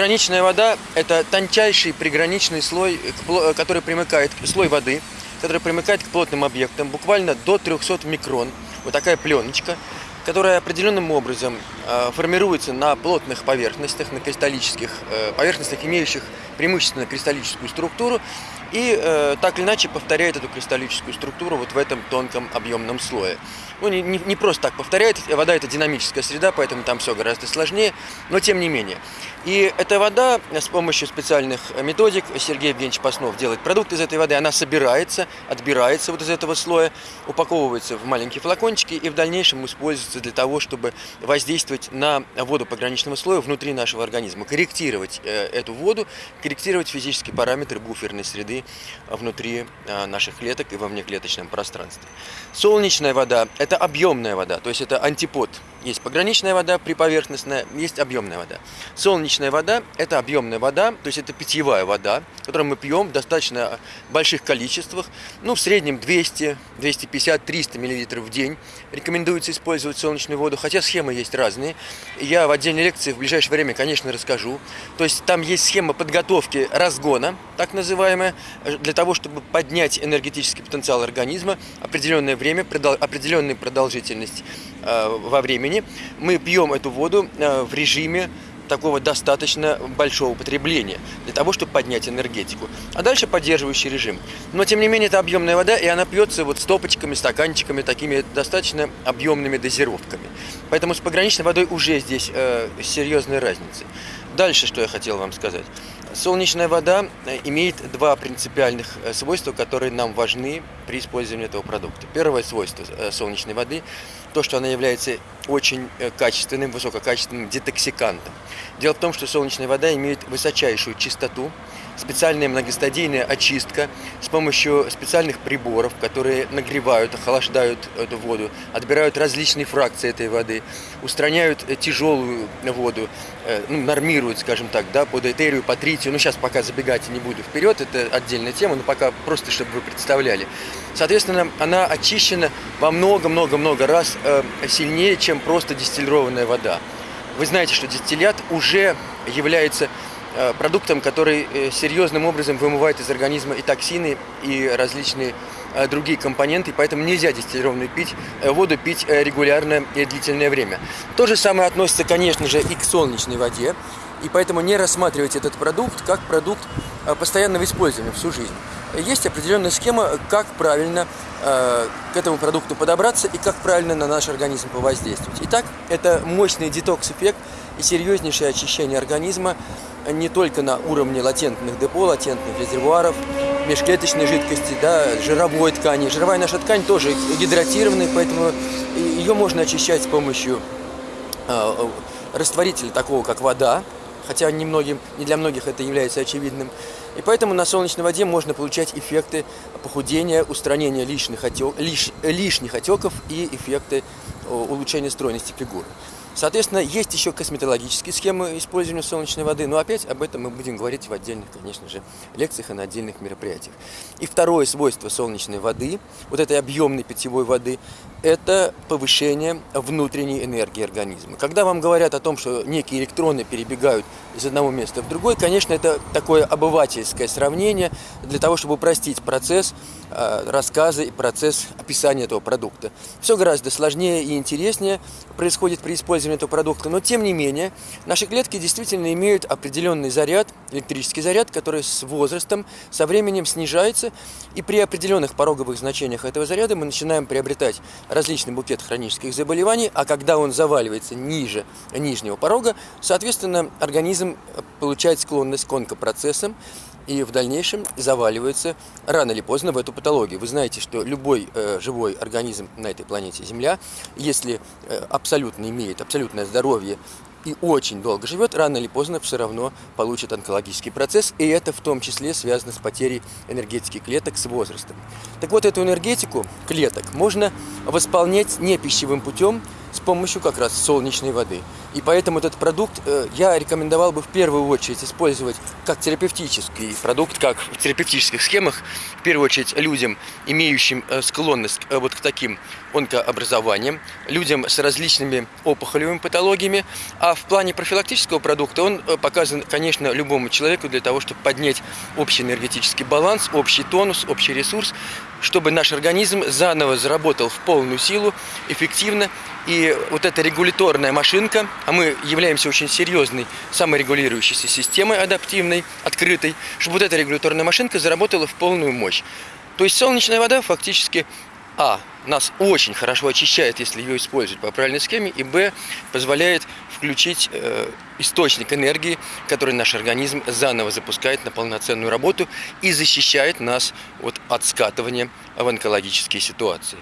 Пограничная вода – это тончайший приграничный слой, который примыкает, слой воды, который примыкает к плотным объектам, буквально до 300 микрон. Вот такая пленочка, которая определенным образом э, формируется на плотных поверхностях, на кристаллических э, поверхностях, имеющих преимущественно кристаллическую структуру, и э, так или иначе повторяет эту кристаллическую структуру вот в этом тонком объемном слое. Ну, не, не, не просто так повторяет, вода это динамическая среда, поэтому там все гораздо сложнее, но тем не менее. И эта вода с помощью специальных методик, Сергей Евгеньевич Паснов делает продукт из этой воды, она собирается, отбирается вот из этого слоя, упаковывается в маленькие флакончики и в дальнейшем используется для того, чтобы воздействовать на воду пограничного слоя внутри нашего организма, корректировать э, эту воду, корректировать физические параметры буферной среды внутри э, наших клеток и во внеклеточном пространстве. Солнечная вода – это объемная вода, то есть это антипод. Есть пограничная вода, приповерхностная, есть объемная вода. Солнечная вода – это объемная вода, то есть это питьевая вода, которую мы пьем в достаточно больших количествах, ну, в среднем 200, 250, 300 мл в день. Рекомендуется использовать солнечную воду, хотя схемы есть разные. Я в отдельной лекции в ближайшее время, конечно, расскажу. То есть там есть схема подготовки разгона, так называемая, для того, чтобы поднять энергетический потенциал организма определенное время, определенную продолжительность во времени. Мы пьем эту воду э, в режиме такого достаточно большого потребления для того, чтобы поднять энергетику. А дальше поддерживающий режим. Но, тем не менее, это объемная вода, и она пьется вот стопочками, стаканчиками, такими достаточно объемными дозировками. Поэтому с пограничной водой уже здесь э, серьезная разница. Дальше, что я хотел вам сказать. Солнечная вода э, имеет два принципиальных э, свойства, которые нам важны при использовании этого продукта. Первое свойство э, солнечной воды – то, что она является очень качественным, высококачественным детоксикантом. Дело в том, что солнечная вода имеет высочайшую чистоту, специальная многостадийная очистка с помощью специальных приборов, которые нагревают, охлаждают эту воду, отбирают различные фракции этой воды, устраняют тяжелую воду, э, ну, нормируют, скажем так, да, под этерию, по тритию. Ну, сейчас пока забегать не буду вперед, это отдельная тема, но пока просто, чтобы вы представляли. Соответственно, она очищена во много-много-много раз э, сильнее, чем просто дистиллированная вода. Вы знаете, что дистиллят уже является Э, продуктом, который э, серьезным образом вымывает из организма и токсины, и различные другие компоненты, поэтому нельзя дистиллированную пить, воду пить регулярно и длительное время. То же самое относится, конечно же, и к солнечной воде, и поэтому не рассматривать этот продукт как продукт постоянного использования всю жизнь. Есть определенная схема, как правильно к этому продукту подобраться и как правильно на наш организм повоздействовать. Итак, это мощный детокс-эффект и серьезнейшее очищение организма не только на уровне латентных депо, латентных резервуаров, межклеточной жидкости, да, жировой ткани. Жировая наша ткань тоже гидратированная, поэтому ее можно очищать с помощью э, растворителя такого, как вода, хотя немногим, не для многих это является очевидным. И поэтому на солнечной воде можно получать эффекты похудения, устранения лишних, отек, лиш, лишних отеков и эффекты улучшения стройности фигуры. Соответственно, есть еще косметологические схемы использования солнечной воды, но опять об этом мы будем говорить в отдельных, конечно же, лекциях и на отдельных мероприятиях. И второе свойство солнечной воды, вот этой объемной питьевой воды, это повышение внутренней энергии организма. Когда вам говорят о том, что некие электроны перебегают из одного места в другое, конечно, это такое обывательское сравнение для того, чтобы упростить процесс э, рассказа и процесс описания этого продукта. Все гораздо сложнее и интереснее происходит при использовании этого продукта, но тем не менее наши клетки действительно имеют определенный заряд, электрический заряд, который с возрастом, со временем снижается, и при определенных пороговых значениях этого заряда мы начинаем приобретать различный букет хронических заболеваний, а когда он заваливается ниже нижнего порога, соответственно, организм получает склонность к онкопроцессам, и в дальнейшем заваливается рано или поздно в эту патологию. Вы знаете, что любой э, живой организм на этой планете Земля, если э, абсолютно имеет абсолютное здоровье и очень долго живет, рано или поздно все равно получит онкологический процесс, и это в том числе связано с потерей энергетики клеток с возрастом. Так вот, эту энергетику клеток можно восполнять не пищевым путем, с помощью как раз солнечной воды. И поэтому этот продукт э, я рекомендовал бы в первую очередь использовать как терапевтический продукт, как в терапевтических схемах, в первую очередь людям, имеющим э, склонность э, вот к таким онкообразованиям, людям с различными опухолевыми патологиями, а в плане профилактического продукта он показан, конечно, любому человеку для того, чтобы поднять общий энергетический баланс, общий тонус, общий ресурс, чтобы наш организм заново заработал в полную силу, эффективно. И вот эта регуляторная машинка, а мы являемся очень серьезной саморегулирующейся системой адаптивной, открытой, чтобы вот эта регуляторная машинка заработала в полную мощь. То есть солнечная вода фактически а. Нас очень хорошо очищает, если ее использовать по правильной схеме, и Б. Позволяет включить э, источник энергии, который наш организм заново запускает на полноценную работу и защищает нас вот, от скатывания в онкологические ситуации.